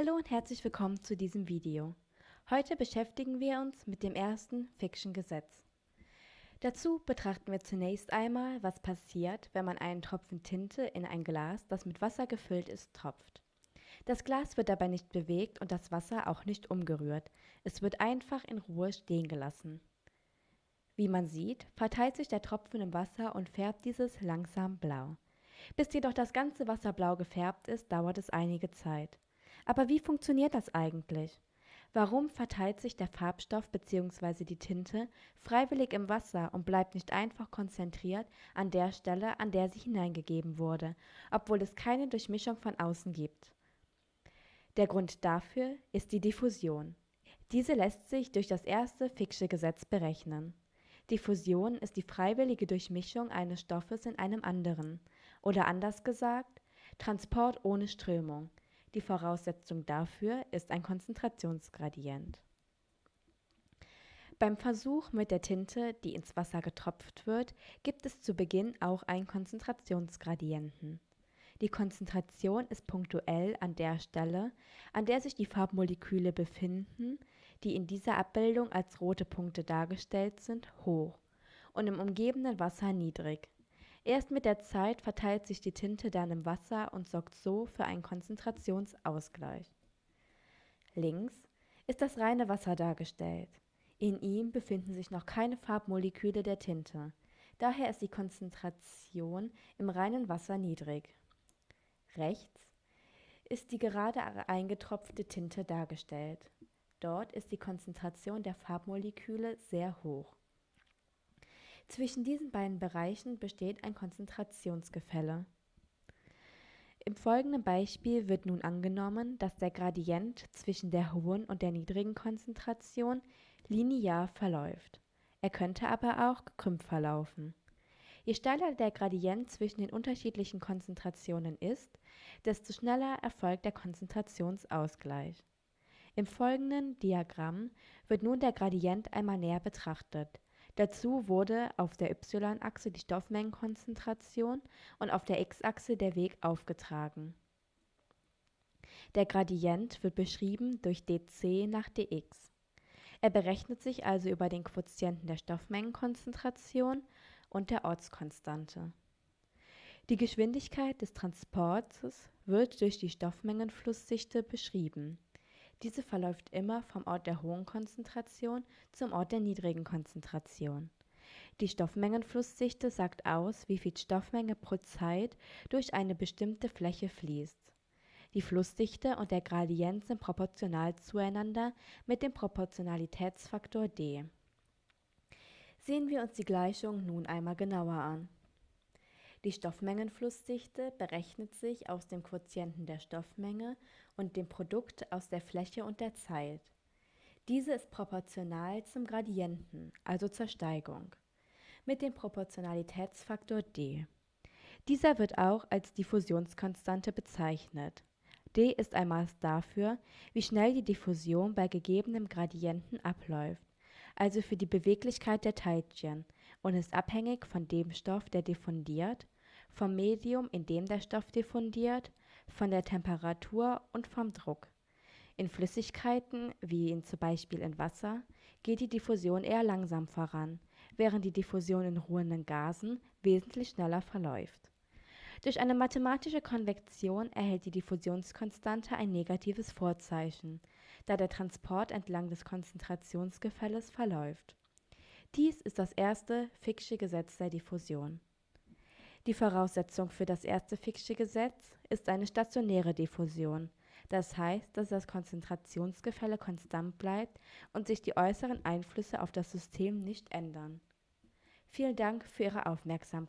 Hallo und herzlich willkommen zu diesem Video. Heute beschäftigen wir uns mit dem ersten Fiction-Gesetz. Dazu betrachten wir zunächst einmal, was passiert, wenn man einen Tropfen Tinte in ein Glas, das mit Wasser gefüllt ist, tropft. Das Glas wird dabei nicht bewegt und das Wasser auch nicht umgerührt. Es wird einfach in Ruhe stehen gelassen. Wie man sieht, verteilt sich der Tropfen im Wasser und färbt dieses langsam blau. Bis jedoch das ganze Wasser blau gefärbt ist, dauert es einige Zeit. Aber wie funktioniert das eigentlich? Warum verteilt sich der Farbstoff bzw. die Tinte freiwillig im Wasser und bleibt nicht einfach konzentriert an der Stelle, an der sie hineingegeben wurde, obwohl es keine Durchmischung von außen gibt? Der Grund dafür ist die Diffusion. Diese lässt sich durch das erste Fick'sche Gesetz berechnen. Diffusion ist die freiwillige Durchmischung eines Stoffes in einem anderen, oder anders gesagt, Transport ohne Strömung. Die Voraussetzung dafür ist ein Konzentrationsgradient. Beim Versuch mit der Tinte, die ins Wasser getropft wird, gibt es zu Beginn auch einen Konzentrationsgradienten. Die Konzentration ist punktuell an der Stelle, an der sich die Farbmoleküle befinden, die in dieser Abbildung als rote Punkte dargestellt sind, hoch und im umgebenden Wasser niedrig. Erst mit der Zeit verteilt sich die Tinte dann im Wasser und sorgt so für einen Konzentrationsausgleich. Links ist das reine Wasser dargestellt. In ihm befinden sich noch keine Farbmoleküle der Tinte. Daher ist die Konzentration im reinen Wasser niedrig. Rechts ist die gerade eingetropfte Tinte dargestellt. Dort ist die Konzentration der Farbmoleküle sehr hoch. Zwischen diesen beiden Bereichen besteht ein Konzentrationsgefälle. Im folgenden Beispiel wird nun angenommen, dass der Gradient zwischen der hohen und der niedrigen Konzentration linear verläuft. Er könnte aber auch gekrümmt verlaufen. Je steiler der Gradient zwischen den unterschiedlichen Konzentrationen ist, desto schneller erfolgt der Konzentrationsausgleich. Im folgenden Diagramm wird nun der Gradient einmal näher betrachtet. Dazu wurde auf der y-Achse die Stoffmengenkonzentration und auf der x-Achse der Weg aufgetragen. Der Gradient wird beschrieben durch dc nach dx. Er berechnet sich also über den Quotienten der Stoffmengenkonzentration und der Ortskonstante. Die Geschwindigkeit des Transports wird durch die Stoffmengenflussdichte beschrieben. Diese verläuft immer vom Ort der hohen Konzentration zum Ort der niedrigen Konzentration. Die Stoffmengenflussdichte sagt aus, wie viel Stoffmenge pro Zeit durch eine bestimmte Fläche fließt. Die Flussdichte und der Gradient sind proportional zueinander mit dem Proportionalitätsfaktor d. Sehen wir uns die Gleichung nun einmal genauer an. Die Stoffmengenflussdichte berechnet sich aus dem Quotienten der Stoffmenge und dem Produkt aus der Fläche und der Zeit. Diese ist proportional zum Gradienten, also zur Steigung, mit dem Proportionalitätsfaktor d. Dieser wird auch als Diffusionskonstante bezeichnet. d ist ein Maß dafür, wie schnell die Diffusion bei gegebenem Gradienten abläuft also für die Beweglichkeit der Teilchen, und ist abhängig von dem Stoff, der diffundiert, vom Medium, in dem der Stoff diffundiert, von der Temperatur und vom Druck. In Flüssigkeiten, wie in zum Beispiel in Wasser, geht die Diffusion eher langsam voran, während die Diffusion in ruhenden Gasen wesentlich schneller verläuft. Durch eine mathematische Konvektion erhält die Diffusionskonstante ein negatives Vorzeichen, da der Transport entlang des Konzentrationsgefälles verläuft. Dies ist das erste Fick'sche Gesetz der Diffusion. Die Voraussetzung für das erste Fick'sche Gesetz ist eine stationäre Diffusion. Das heißt, dass das Konzentrationsgefälle konstant bleibt und sich die äußeren Einflüsse auf das System nicht ändern. Vielen Dank für Ihre Aufmerksamkeit.